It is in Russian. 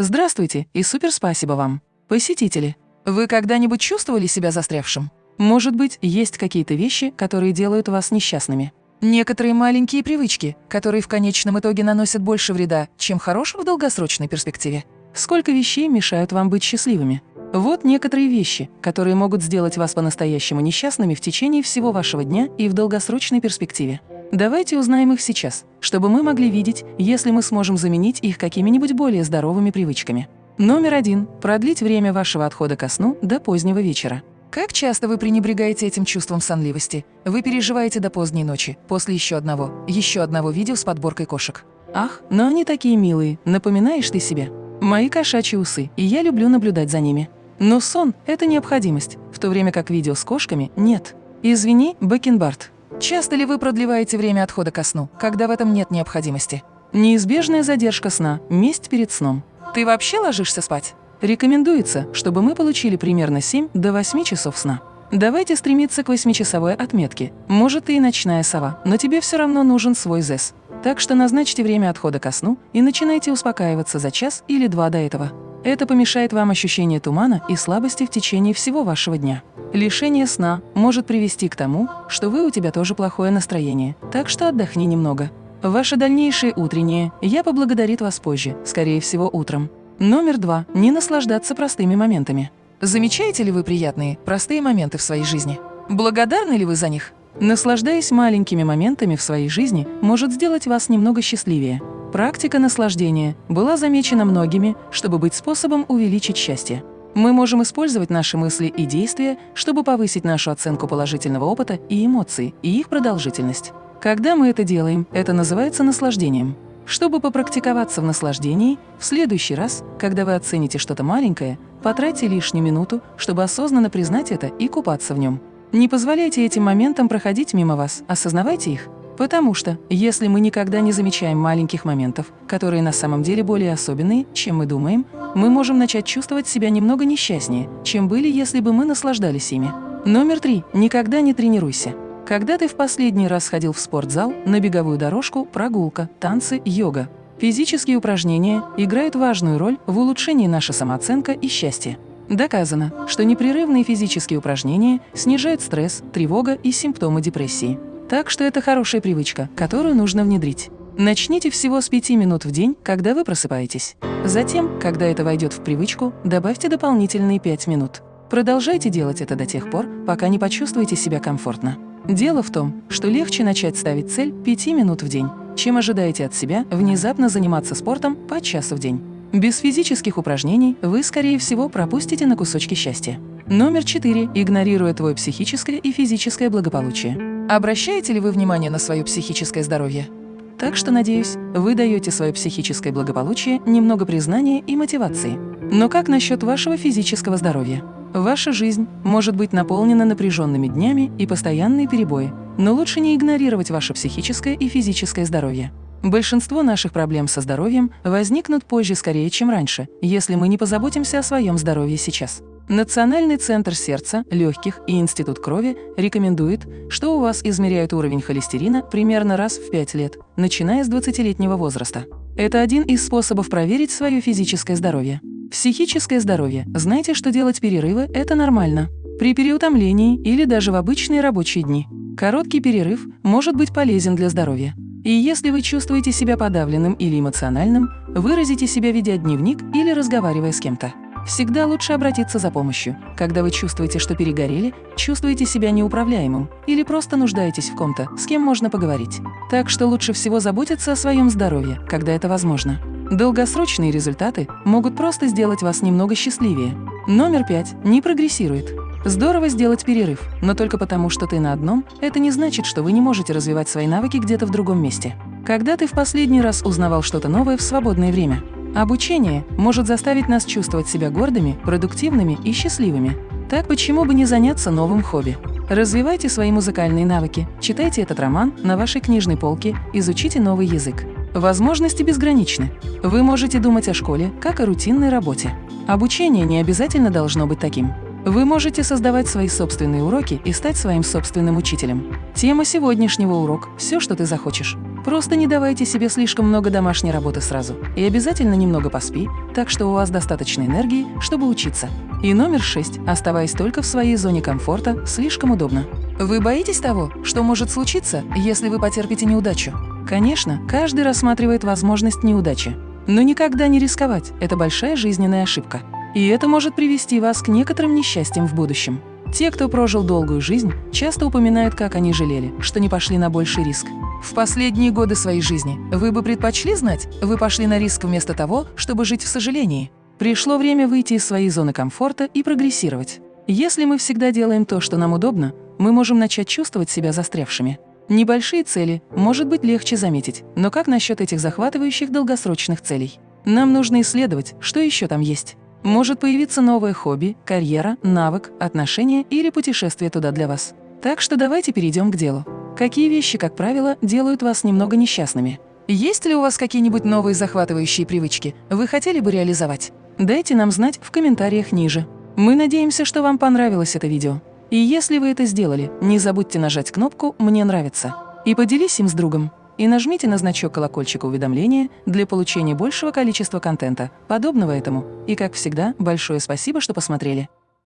Здравствуйте и супер спасибо вам. Посетители, вы когда-нибудь чувствовали себя застрявшим? Может быть, есть какие-то вещи, которые делают вас несчастными? Некоторые маленькие привычки, которые в конечном итоге наносят больше вреда, чем хорошего в долгосрочной перспективе. Сколько вещей мешают вам быть счастливыми? Вот некоторые вещи, которые могут сделать вас по-настоящему несчастными в течение всего вашего дня и в долгосрочной перспективе. Давайте узнаем их сейчас, чтобы мы могли видеть, если мы сможем заменить их какими-нибудь более здоровыми привычками. Номер один – продлить время вашего отхода ко сну до позднего вечера. Как часто вы пренебрегаете этим чувством сонливости? Вы переживаете до поздней ночи, после еще одного, еще одного видео с подборкой кошек. Ах, но они такие милые, напоминаешь ты себе. Мои кошачьи усы, и я люблю наблюдать за ними. Но сон – это необходимость, в то время как видео с кошками – нет. Извини, Бакенбард. Часто ли вы продлеваете время отхода ко сну, когда в этом нет необходимости? Неизбежная задержка сна – месть перед сном. Ты вообще ложишься спать? Рекомендуется, чтобы мы получили примерно 7 до 8 часов сна. Давайте стремиться к 8-часовой отметке. Может, ты и ночная сова, но тебе все равно нужен свой ЗЭС. Так что назначьте время отхода ко сну и начинайте успокаиваться за час или два до этого. Это помешает вам ощущение тумана и слабости в течение всего вашего дня. Лишение сна может привести к тому, что вы у тебя тоже плохое настроение, так что отдохни немного. Ваше дальнейшее утреннее я поблагодарит вас позже, скорее всего утром. Номер два. Не наслаждаться простыми моментами. Замечаете ли вы приятные, простые моменты в своей жизни? Благодарны ли вы за них? Наслаждаясь маленькими моментами в своей жизни, может сделать вас немного счастливее. Практика наслаждения была замечена многими, чтобы быть способом увеличить счастье. Мы можем использовать наши мысли и действия, чтобы повысить нашу оценку положительного опыта и эмоций, и их продолжительность. Когда мы это делаем, это называется наслаждением. Чтобы попрактиковаться в наслаждении, в следующий раз, когда вы оцените что-то маленькое, потратьте лишнюю минуту, чтобы осознанно признать это и купаться в нем. Не позволяйте этим моментам проходить мимо вас, осознавайте их. Потому что, если мы никогда не замечаем маленьких моментов, которые на самом деле более особенные, чем мы думаем, мы можем начать чувствовать себя немного несчастнее, чем были, если бы мы наслаждались ими. Номер три. Никогда не тренируйся. Когда ты в последний раз ходил в спортзал, на беговую дорожку, прогулка, танцы, йога? Физические упражнения играют важную роль в улучшении нашей самооценка и счастья. Доказано, что непрерывные физические упражнения снижают стресс, тревога и симптомы депрессии. Так что это хорошая привычка, которую нужно внедрить. Начните всего с 5 минут в день, когда вы просыпаетесь. Затем, когда это войдет в привычку, добавьте дополнительные 5 минут. Продолжайте делать это до тех пор, пока не почувствуете себя комфортно. Дело в том, что легче начать ставить цель 5 минут в день, чем ожидаете от себя внезапно заниматься спортом по часу в день. Без физических упражнений вы, скорее всего, пропустите на кусочки счастья. Номер 4. Игнорируя твое психическое и физическое благополучие. Обращаете ли вы внимание на свое психическое здоровье? Так что, надеюсь, вы даете свое психическое благополучие немного признания и мотивации. Но как насчет вашего физического здоровья? Ваша жизнь может быть наполнена напряженными днями и постоянные перебои, но лучше не игнорировать ваше психическое и физическое здоровье. Большинство наших проблем со здоровьем возникнут позже скорее, чем раньше, если мы не позаботимся о своем здоровье сейчас. Национальный центр сердца, легких и Институт крови рекомендует, что у вас измеряют уровень холестерина примерно раз в 5 лет, начиная с 20-летнего возраста. Это один из способов проверить свое физическое здоровье. Психическое здоровье. Знаете, что делать перерывы – это нормально. При переутомлении или даже в обычные рабочие дни. Короткий перерыв может быть полезен для здоровья. И если вы чувствуете себя подавленным или эмоциональным, выразите себя, ведя дневник или разговаривая с кем-то. Всегда лучше обратиться за помощью, когда вы чувствуете, что перегорели, чувствуете себя неуправляемым или просто нуждаетесь в ком-то, с кем можно поговорить. Так что лучше всего заботиться о своем здоровье, когда это возможно. Долгосрочные результаты могут просто сделать вас немного счастливее. Номер пять. Не прогрессирует. Здорово сделать перерыв, но только потому, что ты на одном, это не значит, что вы не можете развивать свои навыки где-то в другом месте. Когда ты в последний раз узнавал что-то новое в свободное время? Обучение может заставить нас чувствовать себя гордыми, продуктивными и счастливыми. Так почему бы не заняться новым хобби? Развивайте свои музыкальные навыки, читайте этот роман на вашей книжной полке, изучите новый язык. Возможности безграничны. Вы можете думать о школе, как о рутинной работе. Обучение не обязательно должно быть таким. Вы можете создавать свои собственные уроки и стать своим собственным учителем. Тема сегодняшнего урока – все, что ты захочешь. Просто не давайте себе слишком много домашней работы сразу. И обязательно немного поспи, так что у вас достаточно энергии, чтобы учиться. И номер шесть. Оставаясь только в своей зоне комфорта, слишком удобно. Вы боитесь того, что может случиться, если вы потерпите неудачу? Конечно, каждый рассматривает возможность неудачи. Но никогда не рисковать – это большая жизненная ошибка. И это может привести вас к некоторым несчастьям в будущем. Те, кто прожил долгую жизнь, часто упоминают, как они жалели, что не пошли на больший риск. В последние годы своей жизни вы бы предпочли знать, вы пошли на риск вместо того, чтобы жить в сожалении. Пришло время выйти из своей зоны комфорта и прогрессировать. Если мы всегда делаем то, что нам удобно, мы можем начать чувствовать себя застрявшими. Небольшие цели может быть легче заметить, но как насчет этих захватывающих долгосрочных целей? Нам нужно исследовать, что еще там есть. Может появиться новое хобби, карьера, навык, отношения или путешествие туда для вас. Так что давайте перейдем к делу. Какие вещи, как правило, делают вас немного несчастными? Есть ли у вас какие-нибудь новые захватывающие привычки, вы хотели бы реализовать? Дайте нам знать в комментариях ниже. Мы надеемся, что вам понравилось это видео. И если вы это сделали, не забудьте нажать кнопку «Мне нравится» и поделись им с другом. И нажмите на значок колокольчика уведомления для получения большего количества контента, подобного этому. И, как всегда, большое спасибо, что посмотрели.